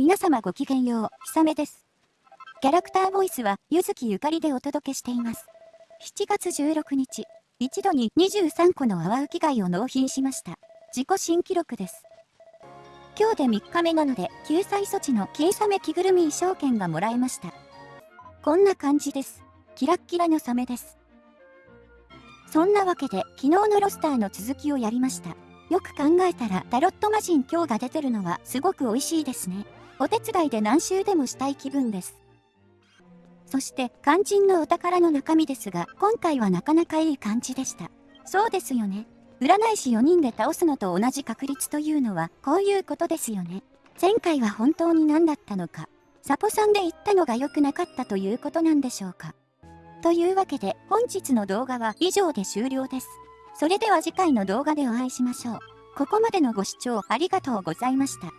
皆様ごきげんよう、ひさめです。キャラクターボイスは、ゆずきゆかりでお届けしています。7月16日、一度に23個の泡浮き貝を納品しました。自己新記録です。今日で3日目なので、救済措置の金サメ着ぐるみ衣装券がもらえました。こんな感じです。キラッキラのサメです。そんなわけで、昨日のロスターの続きをやりました。よく考えたらタロット魔人今日が出てるのはすごく美味しいですね。お手伝いで何周でもしたい気分です。そして肝心のお宝の中身ですが今回はなかなかいい感じでした。そうですよね。占い師4人で倒すのと同じ確率というのはこういうことですよね。前回は本当に何だったのか。サポさんで言ったのが良くなかったということなんでしょうか。というわけで本日の動画は以上で終了です。それでは次回の動画でお会いしましょう。ここまでのご視聴ありがとうございました。